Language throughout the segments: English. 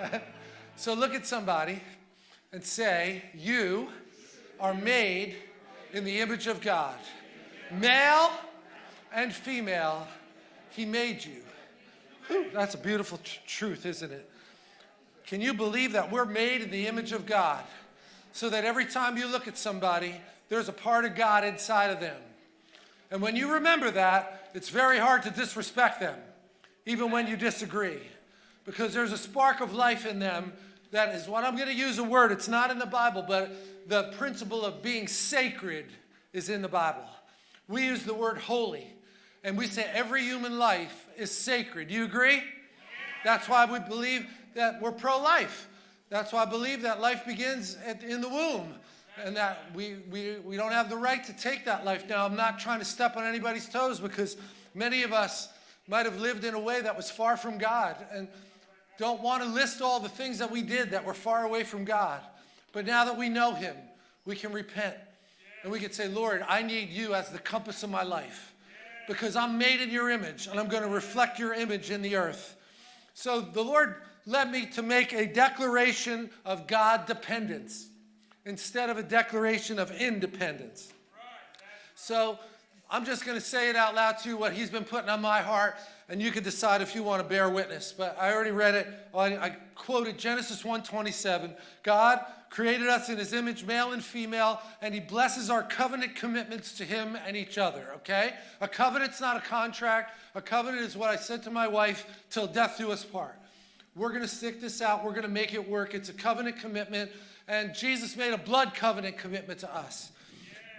so look at somebody and say, You are made in the image of God. Male and female, He made you. Whew, that's a beautiful tr- truth, isn't it? Can you believe that we're made in the image of God? So that every time you look at somebody, there's a part of God inside of them. And when you remember that, it's very hard to disrespect them, even when you disagree, because there's a spark of life in them that is what I'm going to use a word. It's not in the Bible, but the principle of being sacred is in the Bible. We use the word holy, and we say every human life is sacred. Do you agree? That's why we believe that we're pro life. That's why I believe that life begins at, in the womb and that we, we, we don't have the right to take that life. Now, I'm not trying to step on anybody's toes because many of us might have lived in a way that was far from God and don't want to list all the things that we did that were far away from God. But now that we know Him, we can repent and we can say, Lord, I need you as the compass of my life because I'm made in your image and I'm going to reflect your image in the earth. So the Lord led me to make a declaration of God dependence instead of a declaration of independence. So I'm just going to say it out loud to you what He's been putting on my heart, and you can decide if you want to bear witness. But I already read it. I, quoted Genesis 1:27. God created us in His image, male and female, and He blesses our covenant commitments to Him and each other. Okay? A covenant's not a contract. A covenant is what I said to my wife: "Till death do us part." We're going to stick this out. We're going to make it work. It's a covenant commitment. And Jesus made a blood covenant commitment to us.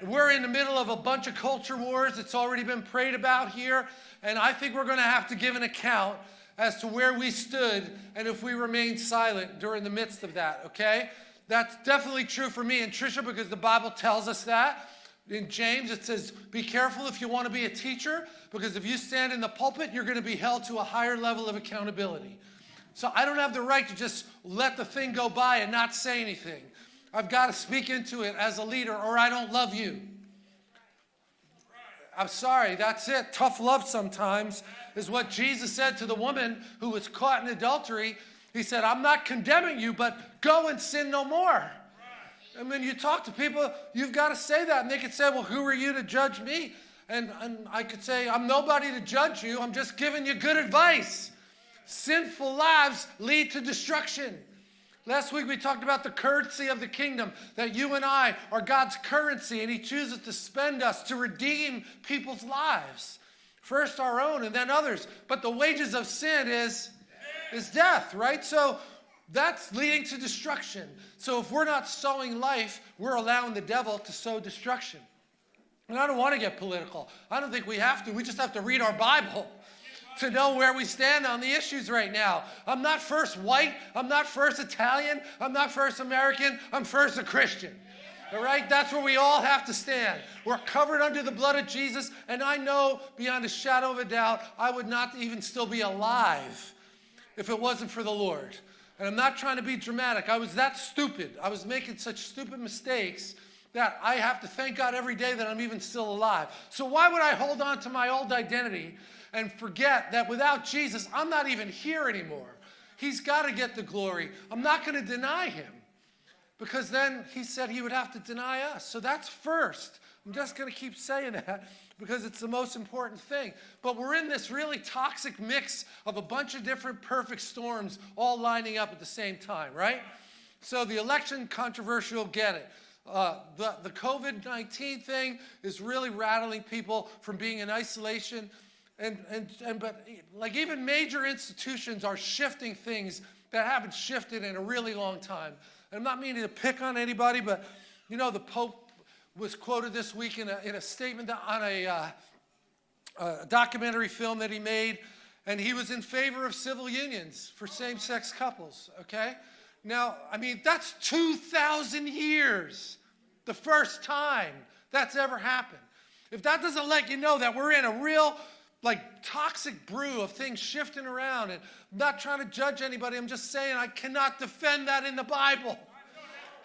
We're in the middle of a bunch of culture wars. It's already been prayed about here. And I think we're going to have to give an account as to where we stood and if we remained silent during the midst of that, okay? That's definitely true for me and Trisha because the Bible tells us that. In James, it says, Be careful if you want to be a teacher, because if you stand in the pulpit, you're going to be held to a higher level of accountability. So I don't have the right to just let the thing go by and not say anything. I've got to speak into it as a leader, or I don't love you. I'm sorry, that's it. Tough love sometimes is what Jesus said to the woman who was caught in adultery. He said, I'm not condemning you, but go and sin no more. And when you talk to people, you've got to say that. And they could say, Well, who are you to judge me? And, and I could say, I'm nobody to judge you. I'm just giving you good advice. Sinful lives lead to destruction. Last week we talked about the currency of the kingdom, that you and I are God's currency, and He chooses to spend us to redeem people's lives. First our own and then others. But the wages of sin is, is death, right? So that's leading to destruction. So if we're not sowing life, we're allowing the devil to sow destruction. And I don't want to get political. I don't think we have to. We just have to read our Bible to know where we stand on the issues right now. I'm not first white. I'm not first Italian. I'm not first American. I'm first a Christian. All right? That's where we all have to stand. We're covered under the blood of Jesus, and I know beyond a shadow of a doubt, I would not even still be alive if it wasn't for the Lord. And I'm not trying to be dramatic. I was that stupid. I was making such stupid mistakes that I have to thank God every day that I'm even still alive. So why would I hold on to my old identity and forget that without Jesus, I'm not even here anymore. He's got to get the glory. I'm not going to deny him because then he said he would have to deny us. So that's first. I'm just going to keep saying that because it's the most important thing. But we're in this really toxic mix of a bunch of different perfect storms all lining up at the same time, right? So the election controversial, get it. Uh, the the COVID 19 thing is really rattling people from being in isolation and, and, and but like even major institutions are shifting things that haven't shifted in a really long time. And I'm not meaning to pick on anybody, but you know, the Pope was quoted this week in a, in a statement on a, uh, a documentary film that he made, and he was in favor of civil unions for same sex couples, okay? Now, I mean, that's 2,000 years, the first time that's ever happened. If that doesn't let you know that we're in a real like toxic brew of things shifting around and I'm not trying to judge anybody. I'm just saying I cannot defend that in the Bible.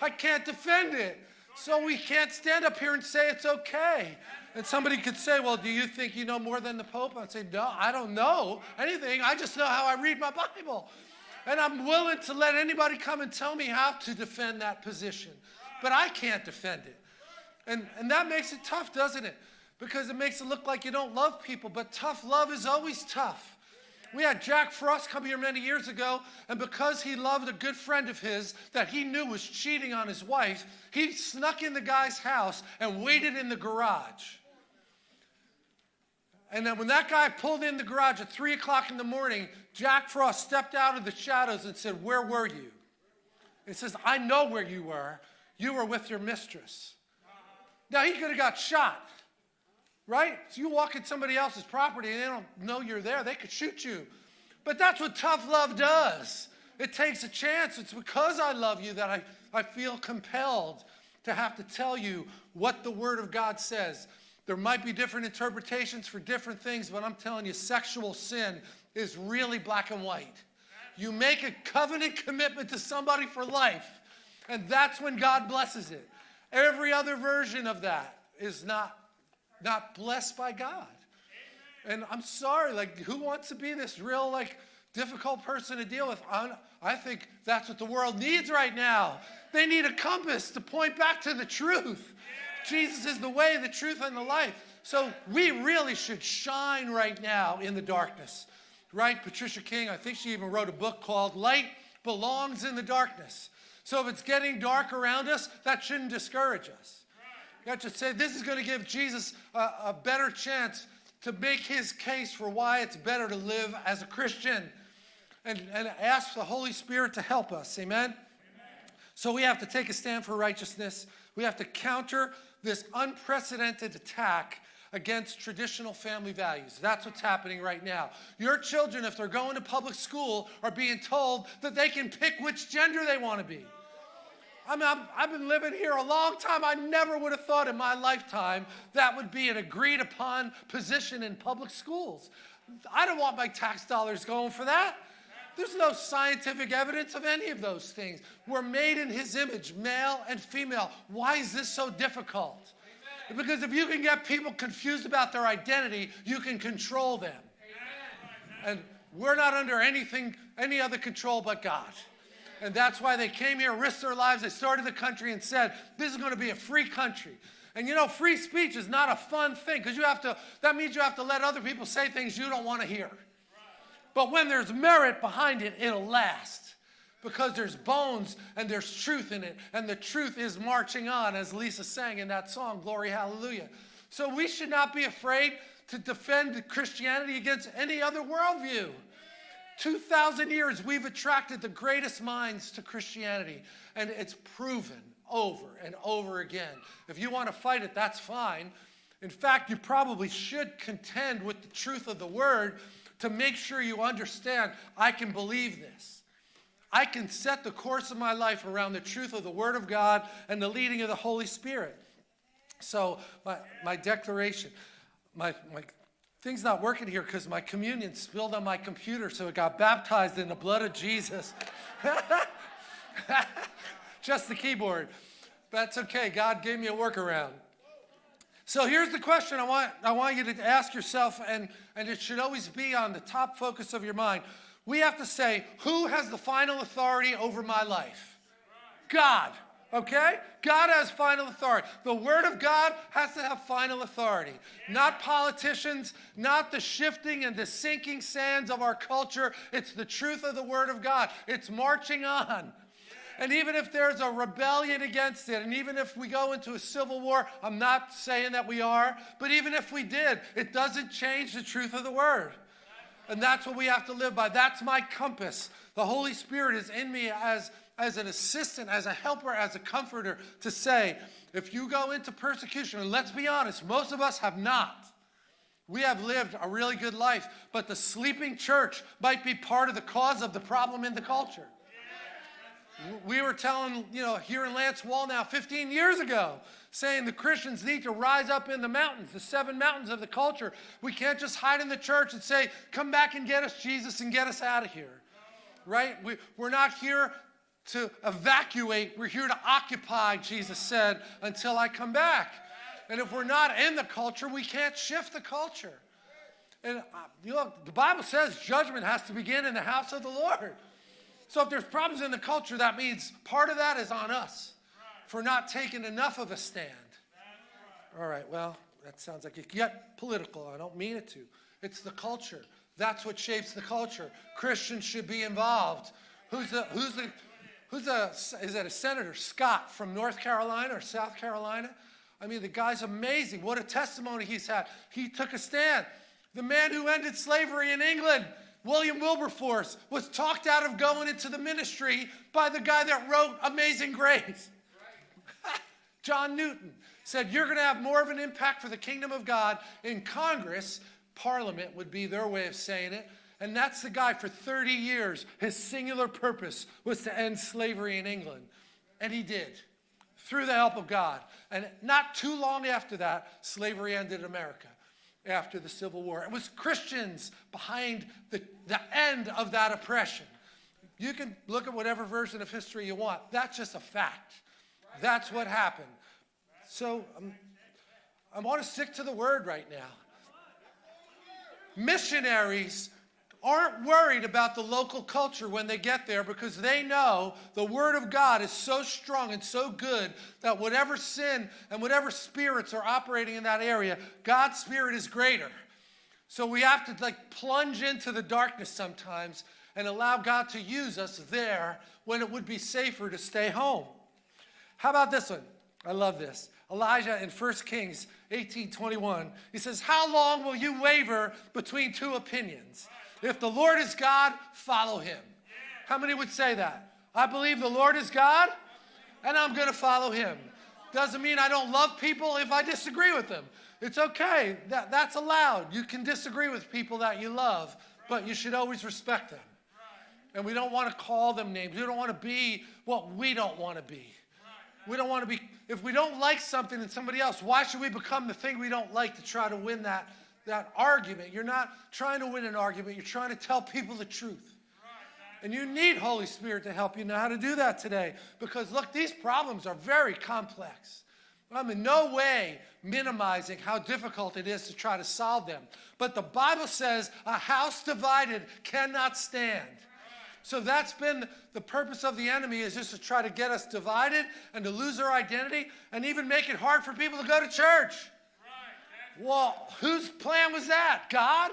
I can't defend it. So we can't stand up here and say it's okay. And somebody could say, Well, do you think you know more than the Pope? I'd say, No, I don't know anything. I just know how I read my Bible. And I'm willing to let anybody come and tell me how to defend that position. But I can't defend it. And, and that makes it tough, doesn't it? Because it makes it look like you don't love people, but tough love is always tough. We had Jack Frost come here many years ago, and because he loved a good friend of his that he knew was cheating on his wife, he snuck in the guy's house and waited in the garage. And then when that guy pulled in the garage at 3 o'clock in the morning, Jack Frost stepped out of the shadows and said, Where were you? He says, I know where you were. You were with your mistress. Now, he could have got shot, right? So you walk in somebody else's property and they don't know you're there, they could shoot you. But that's what tough love does. It takes a chance. It's because I love you that I, I feel compelled to have to tell you what the Word of God says. There might be different interpretations for different things, but I'm telling you, sexual sin is really black and white. You make a covenant commitment to somebody for life, and that's when God blesses it. Every other version of that is not, not blessed by God. And I'm sorry, like, who wants to be this real, like, difficult person to deal with? i I think that's what the world needs right now. They need a compass to point back to the truth. Jesus is the way, the truth, and the life. So we really should shine right now in the darkness. Right? Patricia King, I think she even wrote a book called Light Belongs in the Darkness. So if it's getting dark around us, that shouldn't discourage us. Have to say, this is going to give Jesus a, a better chance to make his case for why it's better to live as a Christian and, and ask the Holy Spirit to help us. Amen? Amen? So we have to take a stand for righteousness. We have to counter this unprecedented attack against traditional family values. That's what's happening right now. Your children, if they're going to public school, are being told that they can pick which gender they want to be. I mean, i have been living here a long time. I never would have thought in my lifetime that would be an agreed upon position in public schools. I don't want my tax dollars going for that. There's no scientific evidence of any of those things. We're made in his image, male and female. Why is this so difficult? Because if you can get people confused about their identity, you can control them. And we're not under anything, any other control but God. And that's why they came here, risked their lives. They started the country and said, this is going to be a free country. And you know, free speech is not a fun thing because you have to, that means you have to let other people say things you don't want to hear. But when there's merit behind it, it'll last because there's bones and there's truth in it. And the truth is marching on, as Lisa sang in that song, Glory Hallelujah. So we should not be afraid to defend Christianity against any other worldview. 2,000 years, we've attracted the greatest minds to Christianity, and it's proven over and over again. If you want to fight it, that's fine. In fact, you probably should contend with the truth of the word to make sure you understand I can believe this. I can set the course of my life around the truth of the Word of God and the leading of the Holy Spirit. So, my, my declaration, my, my Thing's not working here because my communion spilled on my computer, so it got baptized in the blood of Jesus. Just the keyboard. That's okay. God gave me a workaround. So here's the question I want, I want you to ask yourself, and, and it should always be on the top focus of your mind. We have to say, who has the final authority over my life? God. Okay? God has final authority. The Word of God has to have final authority. Not politicians, not the shifting and the sinking sands of our culture. It's the truth of the Word of God. It's marching on. And even if there's a rebellion against it, and even if we go into a civil war, I'm not saying that we are, but even if we did, it doesn't change the truth of the Word. And that's what we have to live by. That's my compass. The Holy Spirit is in me as as an assistant, as a helper, as a comforter to say, if you go into persecution, and let's be honest, most of us have not. We have lived a really good life, but the sleeping church might be part of the cause of the problem in the culture. We were telling, you know, here in Lance Wallnau 15 years ago, saying the Christians need to rise up in the mountains, the seven mountains of the culture. We can't just hide in the church and say, come back and get us, Jesus, and get us out of here. Right? We, we're not here to evacuate. We're here to occupy, Jesus said, until I come back. And if we're not in the culture, we can't shift the culture. And uh, you know, the Bible says judgment has to begin in the house of the Lord. So if there's problems in the culture, that means part of that is on us for not taking enough of a stand. All right, well, that sounds like it get political. I don't mean it to. It's the culture. That's what shapes the culture. Christians should be involved. Who's the who's the who's a is that a senator Scott from North Carolina or South Carolina? I mean, the guy's amazing. What a testimony he's had. He took a stand. The man who ended slavery in England, William Wilberforce, was talked out of going into the ministry by the guy that wrote Amazing Grace. John Newton said, You're going to have more of an impact for the kingdom of God in Congress. Parliament would be their way of saying it. And that's the guy for 30 years. His singular purpose was to end slavery in England. And he did through the help of God. And not too long after that, slavery ended in America after the Civil War. It was Christians behind the, the end of that oppression. You can look at whatever version of history you want. That's just a fact. That's what happened. So um, I want to stick to the word right now. Missionaries aren't worried about the local culture when they get there because they know the Word of God is so strong and so good that whatever sin and whatever spirits are operating in that area, God's Spirit is greater. So we have to like plunge into the darkness sometimes and allow God to use us there when it would be safer to stay home. How about this one? I love this. Elijah in 1 Kings 18:21. He says, "How long will you waver between two opinions?" If the Lord is God, follow him. How many would say that? I believe the Lord is God and I'm going to follow him. Doesn't mean I don't love people if I disagree with them. It's okay. That, that's allowed. You can disagree with people that you love, but you should always respect them. And we don't want to call them names. We don't want to be what we don't want to be. We don't want to be, if we don't like something in somebody else, why should we become the thing we don't like to try to win that that argument. You're not trying to win an argument, you're trying to tell people the truth. And you need Holy Spirit to help you know how to do that today. Because look, these problems are very complex. I'm in no way minimizing how difficult it is to try to solve them. But the Bible says a house divided cannot stand. So that's been the purpose of the enemy is just to try to get us divided and to lose our identity and even make it hard for people to go to church. Well, whose plan was that? God?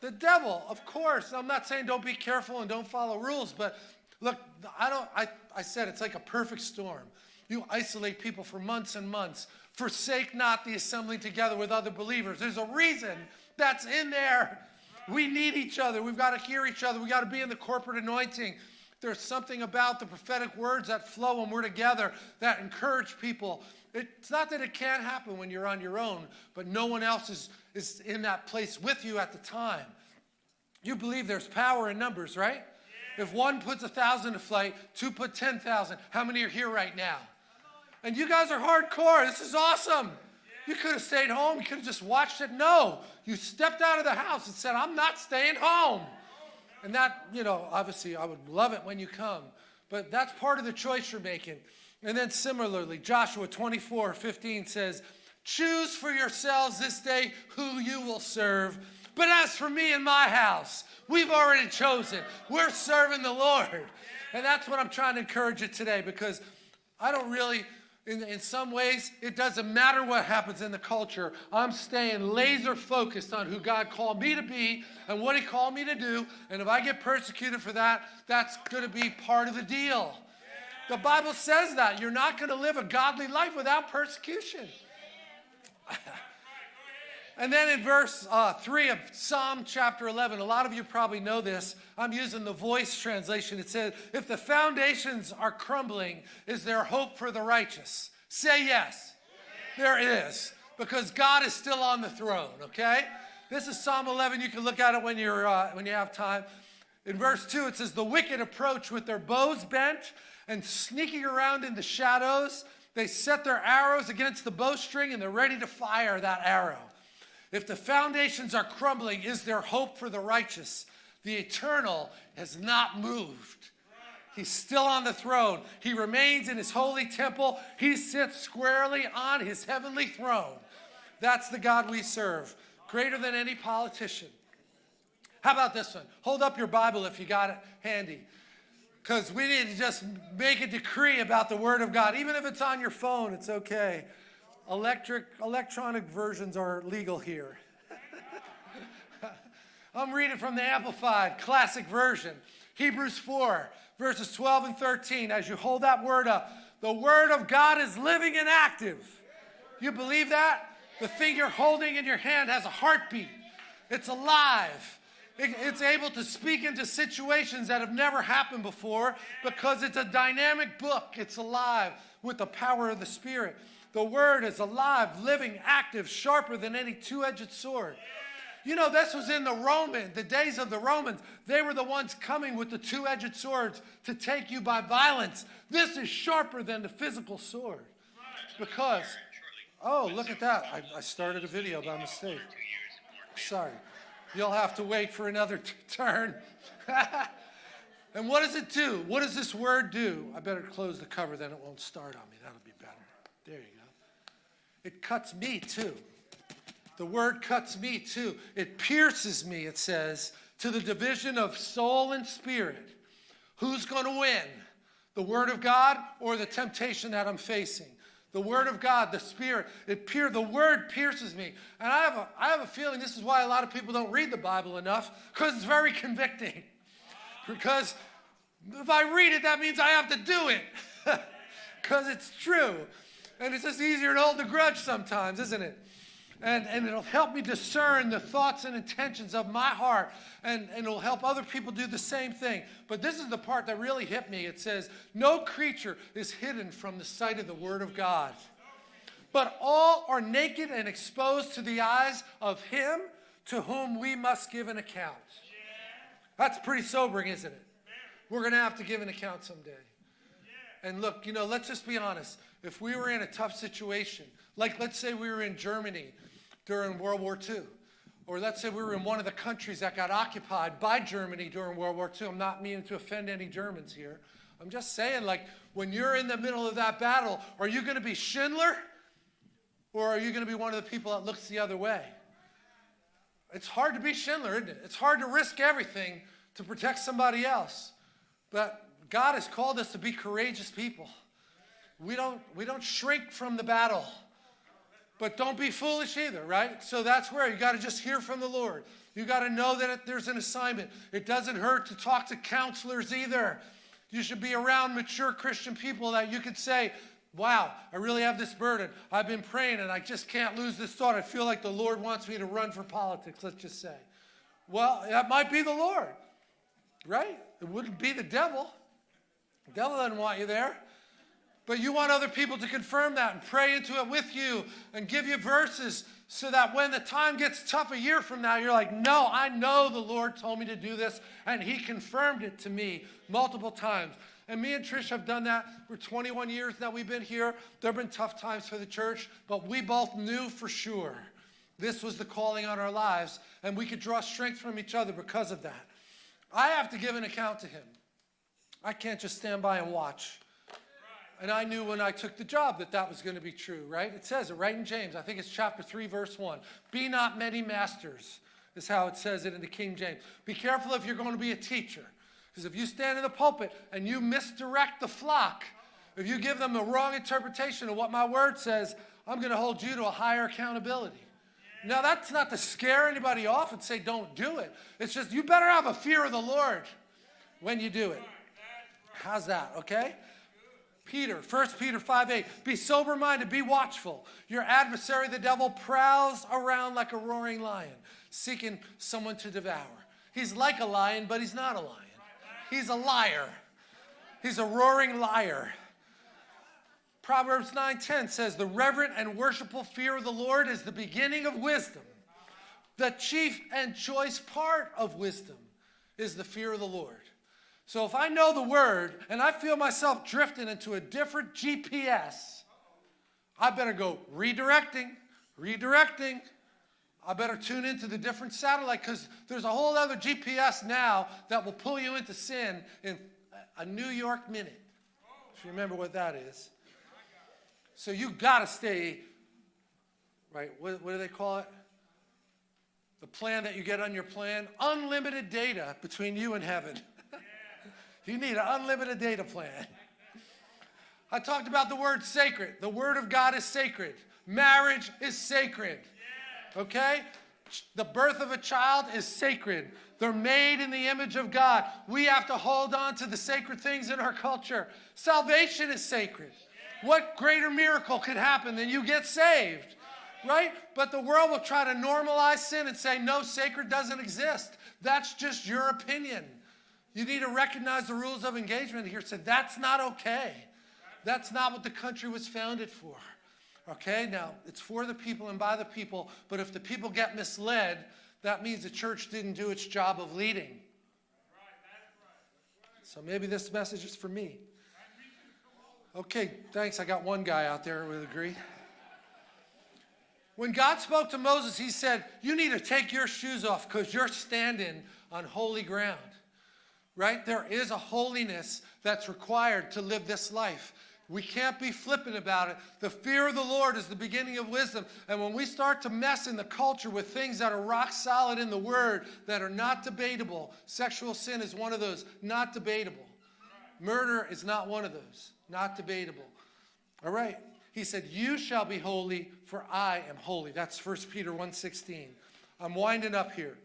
The devil, of course. I'm not saying don't be careful and don't follow rules, but look, I don't I, I said it's like a perfect storm. You isolate people for months and months. Forsake not the assembly together with other believers. There's a reason that's in there. We need each other. We've got to hear each other. We've got to be in the corporate anointing. There's something about the prophetic words that flow when we're together that encourage people it's not that it can't happen when you're on your own, but no one else is, is in that place with you at the time. You believe there's power in numbers, right? Yeah. If one puts a thousand to flight, two put 10,000, how many are here right now? And you guys are hardcore. This is awesome. You could have stayed home. You could have just watched it. No, you stepped out of the house and said, I'm not staying home. And that, you know, obviously I would love it when you come, but that's part of the choice you're making. And then similarly, Joshua 24 15 says, Choose for yourselves this day who you will serve. But as for me and my house, we've already chosen. We're serving the Lord. And that's what I'm trying to encourage you today because I don't really, in, in some ways, it doesn't matter what happens in the culture. I'm staying laser focused on who God called me to be and what He called me to do. And if I get persecuted for that, that's going to be part of the deal. The Bible says that. You're not going to live a godly life without persecution. and then in verse uh, 3 of Psalm chapter 11, a lot of you probably know this. I'm using the voice translation. It says, If the foundations are crumbling, is there hope for the righteous? Say yes. There is, because God is still on the throne, okay? This is Psalm 11. You can look at it when, you're, uh, when you have time. In verse 2, it says, The wicked approach with their bows bent and sneaking around in the shadows. They set their arrows against the bowstring and they're ready to fire that arrow. If the foundations are crumbling, is there hope for the righteous? The eternal has not moved. He's still on the throne. He remains in his holy temple. He sits squarely on his heavenly throne. That's the God we serve, greater than any politician. How about this one? Hold up your Bible if you got it handy. Because we need to just make a decree about the Word of God. Even if it's on your phone, it's okay. Electric, electronic versions are legal here. I'm reading from the Amplified Classic Version, Hebrews 4, verses 12 and 13. As you hold that word up, the Word of God is living and active. You believe that? The thing you're holding in your hand has a heartbeat, it's alive. It's able to speak into situations that have never happened before because it's a dynamic book. It's alive with the power of the Spirit. The Word is alive, living, active, sharper than any two edged sword. You know, this was in the Roman, the days of the Romans. They were the ones coming with the two edged swords to take you by violence. This is sharper than the physical sword. Because, oh, look at that. I, I started a video by mistake. Sorry. You'll have to wait for another turn. and what does it do? What does this word do? I better close the cover, then it won't start on me. That'll be better. There you go. It cuts me too. The word cuts me too. It pierces me, it says, to the division of soul and spirit. Who's going to win? The word of God or the temptation that I'm facing? The word of God, the spirit, it pier, the word pierces me. And I have, a, I have a feeling this is why a lot of people don't read the Bible enough, because it's very convicting. because if I read it, that means I have to do it. Because it's true. And it's just easier to hold the grudge sometimes, isn't it? And, and it'll help me discern the thoughts and intentions of my heart. And, and it'll help other people do the same thing. But this is the part that really hit me. It says no creature is hidden from the sight of the word of god. But all are naked and exposed to the eyes of him to whom we must give an account. That's pretty sobering isn't it? We're going to have to give an account someday. And look you know let's just be honest. If we were in a tough situation like let's say we were in germany during World War II. Or let's say we were in one of the countries that got occupied by Germany during World War II. I'm not meaning to offend any Germans here. I'm just saying, like, when you're in the middle of that battle, are you going to be Schindler? Or are you going to be one of the people that looks the other way? It's hard to be Schindler, isn't it? It's hard to risk everything to protect somebody else. But God has called us to be courageous people. We don't, we don't shrink from the battle. But don't be foolish either, right? So that's where you got to just hear from the Lord. You got to know that there's an assignment. It doesn't hurt to talk to counselors either. You should be around mature Christian people that you could say, Wow, I really have this burden. I've been praying and I just can't lose this thought. I feel like the Lord wants me to run for politics, let's just say. Well, that might be the Lord, right? It wouldn't be the devil. The devil doesn't want you there. But you want other people to confirm that and pray into it with you and give you verses so that when the time gets tough a year from now, you're like, no, I know the Lord told me to do this, and He confirmed it to me multiple times. And me and Trish have done that for 21 years now we've been here. There have been tough times for the church, but we both knew for sure this was the calling on our lives, and we could draw strength from each other because of that. I have to give an account to Him. I can't just stand by and watch. And I knew when I took the job that that was going to be true, right? It says it right in James. I think it's chapter 3, verse 1. Be not many masters, is how it says it in the King James. Be careful if you're going to be a teacher. Because if you stand in the pulpit and you misdirect the flock, if you give them the wrong interpretation of what my word says, I'm going to hold you to a higher accountability. Now, that's not to scare anybody off and say, don't do it. It's just you better have a fear of the Lord when you do it. How's that, okay? Peter, 1 Peter 5 8, be sober minded, be watchful. Your adversary, the devil, prowls around like a roaring lion, seeking someone to devour. He's like a lion, but he's not a lion. He's a liar. He's a roaring liar. Proverbs 9:10 says, "The reverent and worshipful fear of the Lord is the beginning of wisdom. The chief and choice part of wisdom is the fear of the Lord." So if I know the word and I feel myself drifting into a different GPS, I better go redirecting, redirecting. I better tune into the different satellite because there's a whole other GPS now that will pull you into sin in a New York minute. If you remember what that is. So you got to stay, right? What, what do they call it? The plan that you get on your plan unlimited data between you and heaven. You need an unlimited data plan. I talked about the word sacred. The word of God is sacred. Marriage is sacred. Okay? The birth of a child is sacred. They're made in the image of God. We have to hold on to the sacred things in our culture. Salvation is sacred. What greater miracle could happen than you get saved? Right? But the world will try to normalize sin and say, no, sacred doesn't exist. That's just your opinion. You need to recognize the rules of engagement here. Said, that's not okay. That's not what the country was founded for. Okay, now it's for the people and by the people, but if the people get misled, that means the church didn't do its job of leading. So maybe this message is for me. Okay, thanks. I got one guy out there who would agree. When God spoke to Moses, he said, You need to take your shoes off because you're standing on holy ground. Right? There is a holiness that's required to live this life. We can't be flippant about it. The fear of the Lord is the beginning of wisdom. And when we start to mess in the culture with things that are rock solid in the Word, that are not debatable, sexual sin is one of those, not debatable. Murder is not one of those, not debatable. All right. He said, You shall be holy, for I am holy. That's 1 Peter 1.16. I'm winding up here.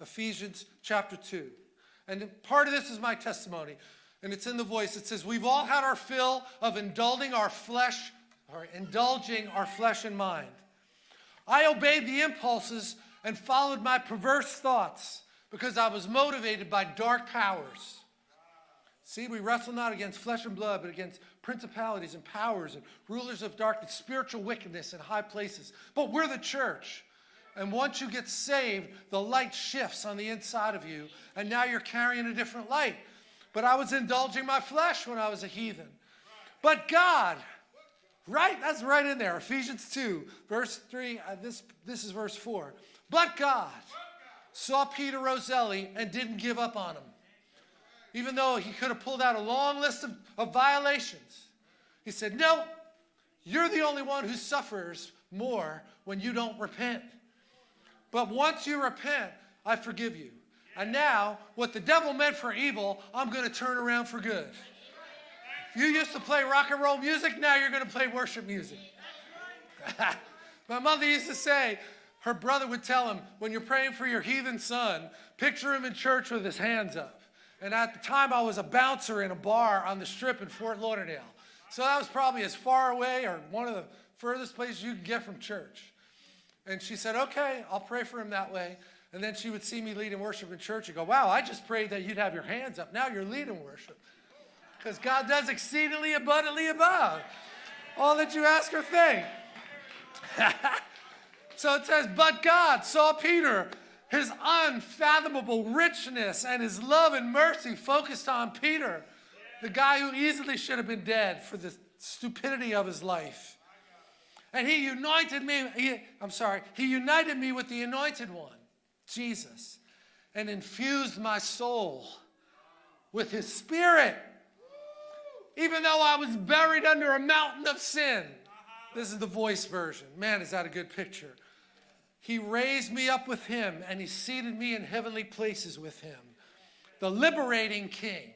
Ephesians chapter 2. And part of this is my testimony and it's in the voice. It says, We've all had our fill of indulging our flesh, or indulging our flesh and mind. I obeyed the impulses and followed my perverse thoughts because I was motivated by dark powers. See, we wrestle not against flesh and blood, but against principalities and powers and rulers of darkness, spiritual wickedness in high places. But we're the church. And once you get saved, the light shifts on the inside of you, and now you're carrying a different light. But I was indulging my flesh when I was a heathen. But God, right? That's right in there. Ephesians 2, verse 3. Uh, this, this is verse 4. But God saw Peter Roselli and didn't give up on him. Even though he could have pulled out a long list of, of violations. He said, No, you're the only one who suffers more when you don't repent. But once you repent, I forgive you. And now, what the devil meant for evil, I'm going to turn around for good. You used to play rock and roll music, now you're going to play worship music. My mother used to say, her brother would tell him, when you're praying for your heathen son, picture him in church with his hands up. And at the time, I was a bouncer in a bar on the strip in Fort Lauderdale. So that was probably as far away or one of the furthest places you could get from church. And she said, okay, I'll pray for him that way. And then she would see me leading worship in church and go, Wow, I just prayed that you'd have your hands up. Now you're leading worship. Because God does exceedingly abundantly above all that you ask or think. so it says, But God saw Peter, his unfathomable richness and his love and mercy focused on Peter, the guy who easily should have been dead for the stupidity of his life. And he united me, he, I'm sorry, he united me with the anointed one. Jesus, and infused my soul with his spirit. Even though I was buried under a mountain of sin. This is the voice version. Man, is that a good picture? He raised me up with him and he seated me in heavenly places with him. The liberating king.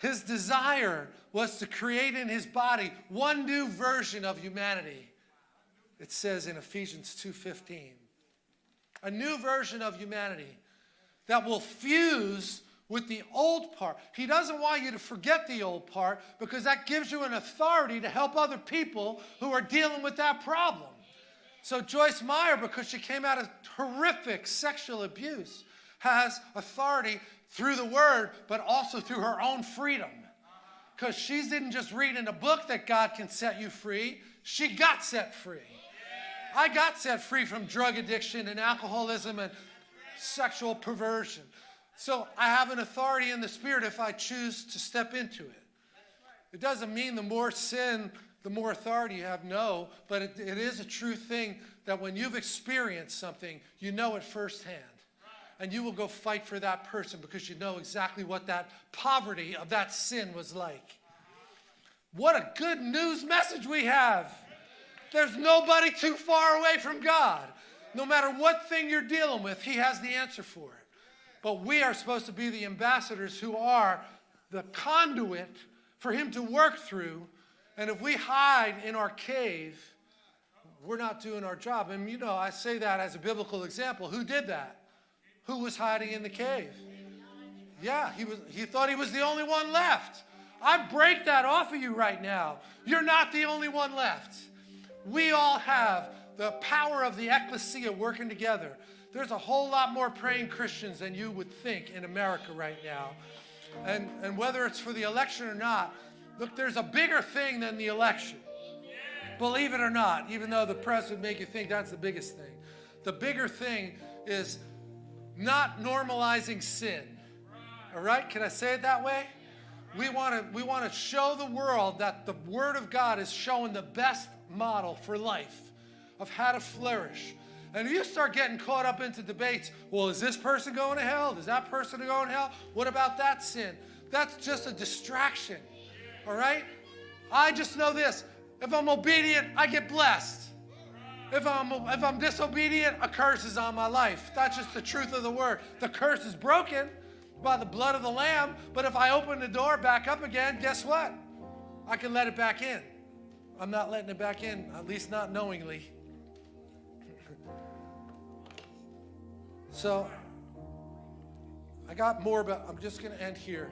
His desire was to create in his body one new version of humanity. It says in Ephesians 2:15 a new version of humanity that will fuse with the old part. He doesn't want you to forget the old part because that gives you an authority to help other people who are dealing with that problem. So Joyce Meyer, because she came out of horrific sexual abuse, has authority through the word, but also through her own freedom. Because she didn't just read in a book that God can set you free, she got set free. I got set free from drug addiction and alcoholism and sexual perversion. So I have an authority in the Spirit if I choose to step into it. It doesn't mean the more sin, the more authority you have. No, but it, it is a true thing that when you've experienced something, you know it firsthand. And you will go fight for that person because you know exactly what that poverty of that sin was like. What a good news message we have. There's nobody too far away from God. No matter what thing you're dealing with, He has the answer for it. But we are supposed to be the ambassadors who are the conduit for him to work through. And if we hide in our cave, we're not doing our job. And you know, I say that as a biblical example. Who did that? Who was hiding in the cave? Yeah, he was he thought he was the only one left. I break that off of you right now. You're not the only one left. We all have the power of the ecclesia working together. There's a whole lot more praying Christians than you would think in America right now. And, and whether it's for the election or not, look, there's a bigger thing than the election. Believe it or not, even though the press would make you think that's the biggest thing. The bigger thing is not normalizing sin. All right? Can I say it that way? We want to we want to show the world that the word of God is showing the best model for life of how to flourish. And if you start getting caught up into debates, well, is this person going to hell? Is that person going to hell? What about that sin? That's just a distraction. All right? I just know this. If I'm obedient, I get blessed. If I'm if I'm disobedient, a curse is on my life. That's just the truth of the word. The curse is broken by the blood of the lamb, but if I open the door back up again, guess what? I can let it back in. I'm not letting it back in, at least not knowingly. So I got more, but I'm just going to end here.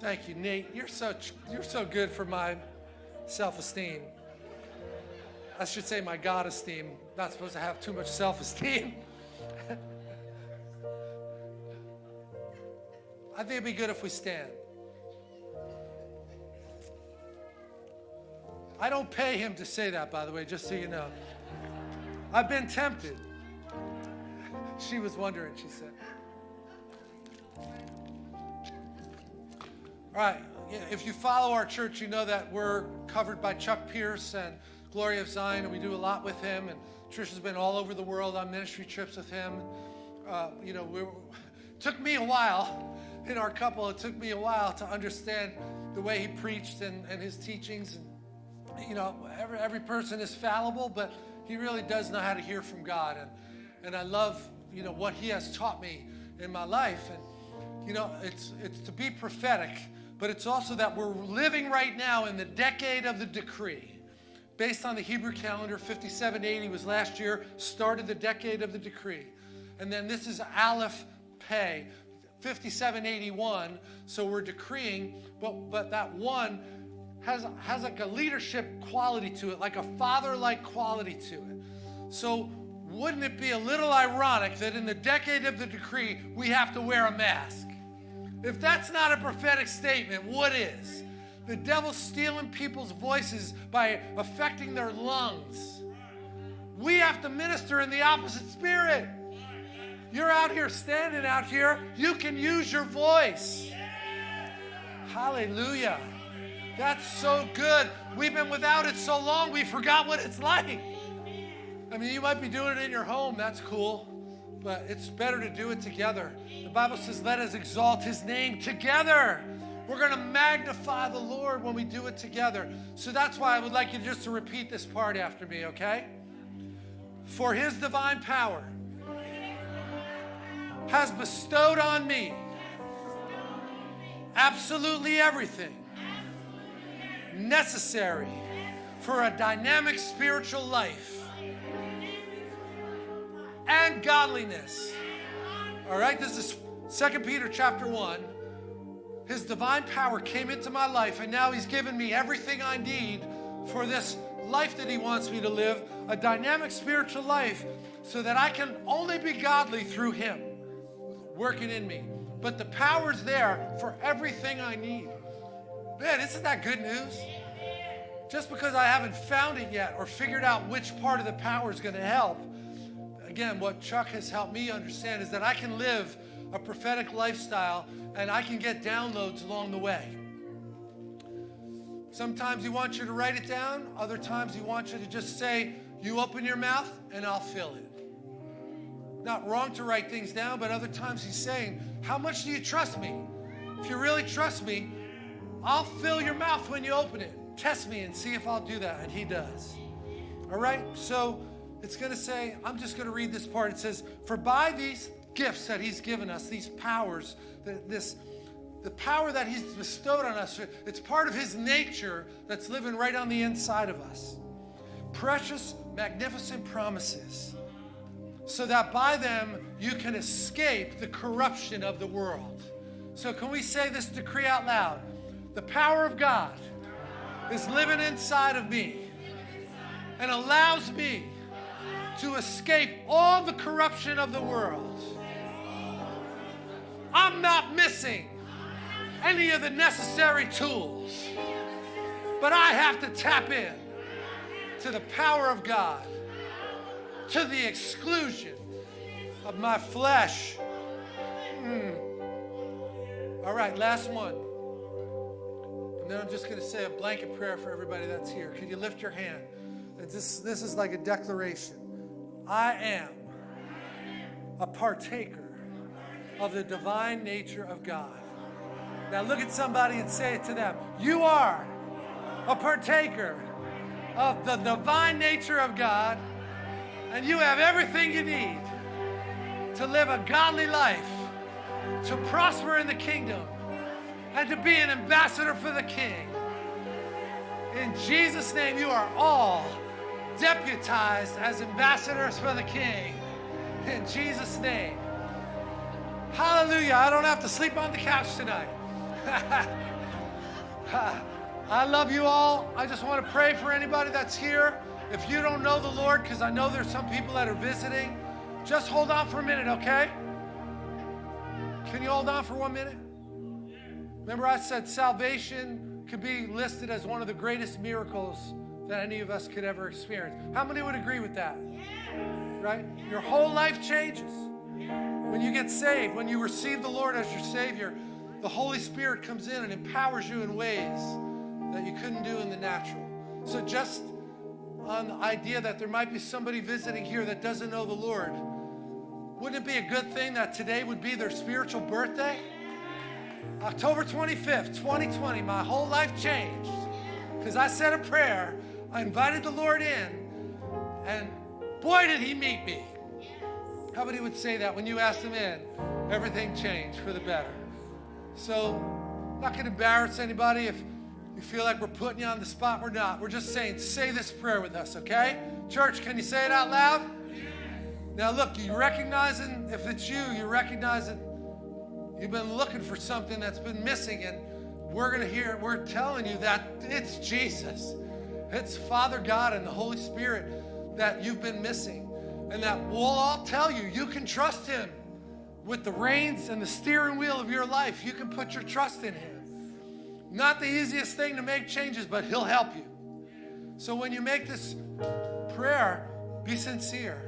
Thank you, Nate. You're so you're so good for my self-esteem. I should say my God esteem. Not supposed to have too much self-esteem. I think it'd be good if we stand. I don't pay him to say that, by the way, just so you know. I've been tempted. She was wondering, she said. All right, if you follow our church, you know that we're covered by Chuck Pierce and Glory of Zion, and we do a lot with him. And Trish has been all over the world on ministry trips with him. Uh, you know, it took me a while in our couple. It took me a while to understand the way he preached and, and his teachings. And, you know, every, every person is fallible, but he really does know how to hear from God. And, and I love you know, what he has taught me in my life. And, you know, it's, it's to be prophetic, but it's also that we're living right now in the decade of the decree. Based on the Hebrew calendar, 5780 was last year, started the decade of the decree. And then this is Aleph Pay, 5781. So we're decreeing, but, but that one has, has like a leadership quality to it, like a father like quality to it. So wouldn't it be a little ironic that in the decade of the decree, we have to wear a mask? If that's not a prophetic statement, what is? The devil's stealing people's voices by affecting their lungs. We have to minister in the opposite spirit. You're out here standing out here, you can use your voice. Hallelujah. That's so good. We've been without it so long, we forgot what it's like. I mean, you might be doing it in your home, that's cool, but it's better to do it together. The Bible says, let us exalt his name together. We're going to magnify the Lord when we do it together. So that's why I would like you just to repeat this part after me, okay? For his divine power has bestowed on me absolutely everything necessary for a dynamic spiritual life and godliness. All right, this is Second Peter chapter 1. His divine power came into my life, and now He's given me everything I need for this life that He wants me to live a dynamic spiritual life so that I can only be godly through Him working in me. But the power's there for everything I need. Man, isn't that good news? Just because I haven't found it yet or figured out which part of the power is going to help again, what Chuck has helped me understand is that I can live a prophetic lifestyle and I can get downloads along the way. Sometimes he wants you to write it down, other times he wants you to just say, You open your mouth and I'll fill it. Not wrong to write things down, but other times he's saying, How much do you trust me? If you really trust me, I'll fill your mouth when you open it. Test me and see if I'll do that. And he does. All right? So, it's going to say, I'm just going to read this part. It says, For by these gifts that He's given us, these powers, that this the power that He's bestowed on us, it's part of His nature that's living right on the inside of us. Precious, magnificent promises, so that by them you can escape the corruption of the world. So, can we say this decree out loud? The power of God is living inside of me and allows me to escape all the corruption of the world. I'm not missing any of the necessary tools, but I have to tap in to the power of God, to the exclusion of my flesh. Mm. All right, last one. And then I'm just going to say a blanket prayer for everybody that's here. Could you lift your hand? This, this is like a declaration. I am a partaker of the divine nature of God. Now look at somebody and say it to them. You are a partaker of the divine nature of God, and you have everything you need to live a godly life, to prosper in the kingdom, and to be an ambassador for the King. In Jesus' name, you are all deputized as ambassadors for the King. In Jesus' name. Hallelujah. I don't have to sleep on the couch tonight. I love you all. I just want to pray for anybody that's here. If you don't know the Lord, because I know there's some people that are visiting, just hold on for a minute, okay? Can you hold on for one minute? Remember, I said salvation could be listed as one of the greatest miracles that any of us could ever experience. How many would agree with that? Right? Your whole life changes. When you get saved, when you receive the Lord as your Savior, the Holy Spirit comes in and empowers you in ways that you couldn't do in the natural. So, just on the idea that there might be somebody visiting here that doesn't know the Lord, wouldn't it be a good thing that today would be their spiritual birthday? October 25th, 2020, my whole life changed because I said a prayer. I invited the Lord in, and boy, did He meet me. How many would say that when you asked them in, everything changed for the better? So, not going to embarrass anybody if you feel like we're putting you on the spot. We're not. We're just saying, say this prayer with us, okay? Church, can you say it out loud? Now, look, you recognizing, if it's you, you're recognizing you've been looking for something that's been missing, and we're going to hear, it. we're telling you that it's Jesus. It's Father God and the Holy Spirit that you've been missing, and that we'll all tell you you can trust Him with the reins and the steering wheel of your life. You can put your trust in Him. Not the easiest thing to make changes, but He'll help you. So when you make this prayer, be sincere.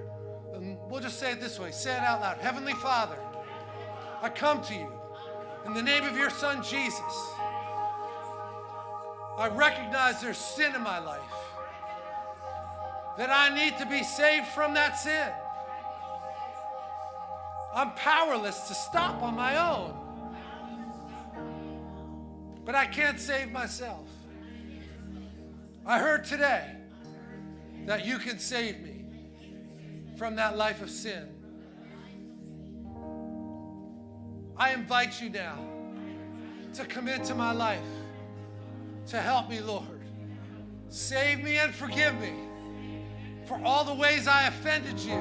And we'll just say it this way say it out loud Heavenly Father, I come to you in the name of your Son, Jesus. I recognize there's sin in my life, that I need to be saved from that sin. I'm powerless to stop on my own. But I can't save myself. I heard today that you can save me from that life of sin. I invite you now to come into my life to help me, Lord. Save me and forgive me for all the ways I offended you.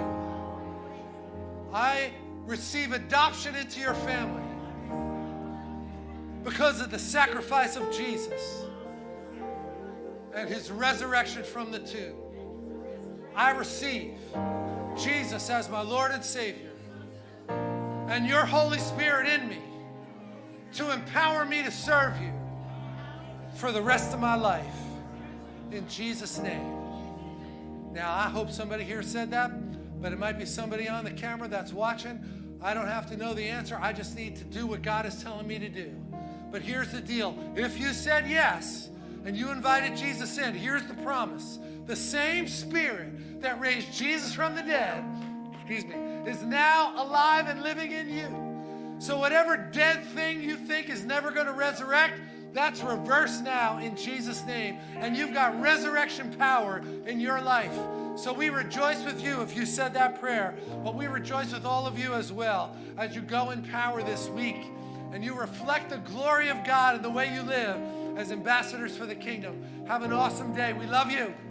I receive adoption into your family because of the sacrifice of Jesus and his resurrection from the tomb. I receive Jesus as my Lord and Savior and your Holy Spirit in me to empower me to serve you for the rest of my life. In Jesus' name. Now, I hope somebody here said that but it might be somebody on the camera that's watching. I don't have to know the answer. I just need to do what God is telling me to do. But here's the deal if you said yes and you invited Jesus in, here's the promise the same spirit that raised Jesus from the dead, excuse me, is now alive and living in you. So, whatever dead thing you think is never going to resurrect, that's reversed now in Jesus' name. And you've got resurrection power in your life. So we rejoice with you if you said that prayer, but we rejoice with all of you as well as you go in power this week and you reflect the glory of God in the way you live as ambassadors for the kingdom. Have an awesome day. We love you.